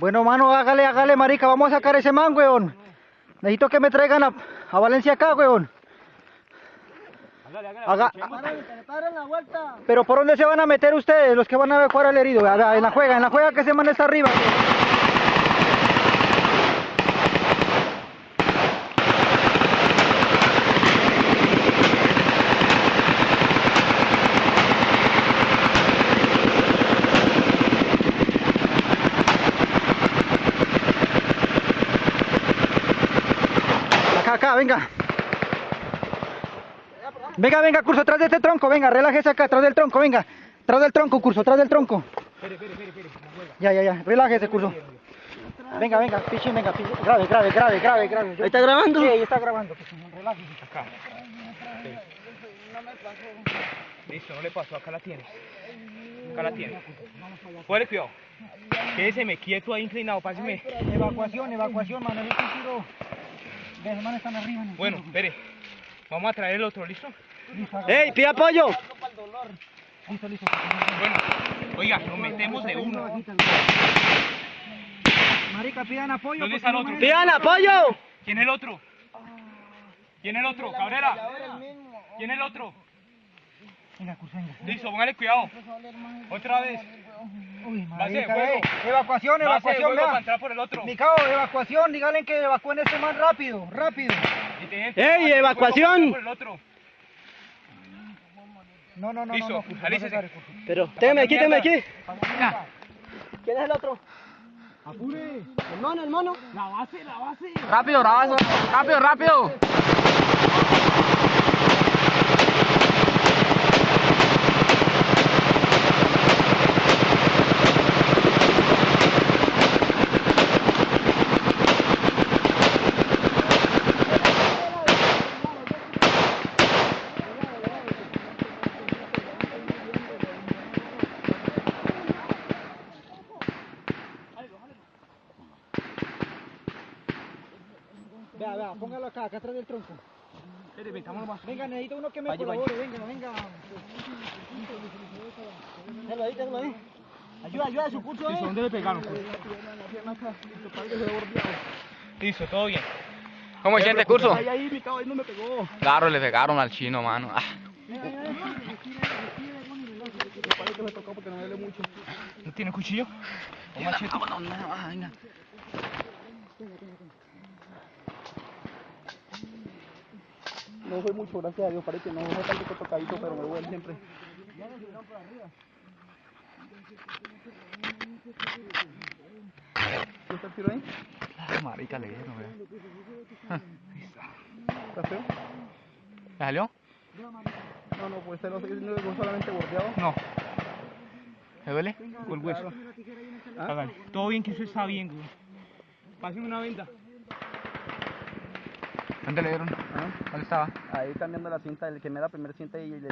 Bueno, mano, hágale, hágale, marica, vamos a sacar ese man, weón. Necesito que me traigan a, a Valencia acá, weón. Haga- la vuelta. Pero ¿por dónde se van a meter ustedes, los que van a evacuar al herido? En la juega, en la juega que ese man está arriba. Acá, acá, venga. Venga, venga, curso, atrás de este tronco, venga, relájese acá, atrás del tronco, venga. Atrás del tronco, curso, atrás del tronco. Ya, ya, ya, relájese, curso. Venga, venga, pichín, venga, pichín. Grave, grave, grave, grave, grave. ¿Ahí está grabando? Sí, ahí está grabando, pichín, relájese. Acá. Listo, no le pasó, acá la tienes. Acá la tienes. Fuere, cuidado. Quédeseme quieto ahí inclinado, páseme. Evacuación, evacuación, Manuel, el tiro. Ve, los manes están arriba. en el Bueno, espere. Vamos a traer el otro, ¿listo? ¡Ey, pide apoyo! listo, listo. Bueno, oiga, nos metemos de uno. Marica, pidan apoyo. ¿Dónde está el otro? ¡Pidan apoyo! ¿Quién es el otro? ¿Quién es el otro? Cabrera. ¿Quién es el otro? Venga, curso, venga. Listo, póngale cuidado. Otra vez. Uy, Base. Evacuación, Base, evacuación, juego para vea. entrar por el otro. Mi cabo, evacuación, díganle que evacúen este man rápido, rápido. ¡Ey, base, evacuación! por el otro. No, no, no, Listo, no, curso. Pero, téngame aquí, téngame aquí. Venga. ¿Quién es el otro? ¡Apure! ¿El mono, el mono? Rápido, rápido, rápido, rápido. Vea, vea, póngalo acá, acá atrás del tronco. Espere, metámonos más. Venga, necesito uno que me Vaya, colabore, venga, venga. Déjalo ahí, déjalo ahí. Ayuda, ayuda a su curso, eh. ¿dónde le pegaron? Listo, todo bien. ¿Cómo se siente curso? Ahí, ahí, mi cabo, ahí no me pegó. Claro, le pegaron al chino, mano. Ah. ¿No tiene cuchillo? ¿O machete? No fue mucho, gracias a Dios, parece que no fue tanto tocadito, pero me duele siempre. ¿Sí está el tiro ahí? Ah, Marica, le dieron, vea. ¿Está feo? ¿Le salió? No, no, pues no, no dejó solamente bordeado. No, ¿Le duele? con el hueso. ¿Ah? Todo bien, que eso está bien, güey. Páseme una venda. ¿Dónde le dieron? ¿Dónde estaba? Ahí cambiando la cinta, el que me da la primera cinta y le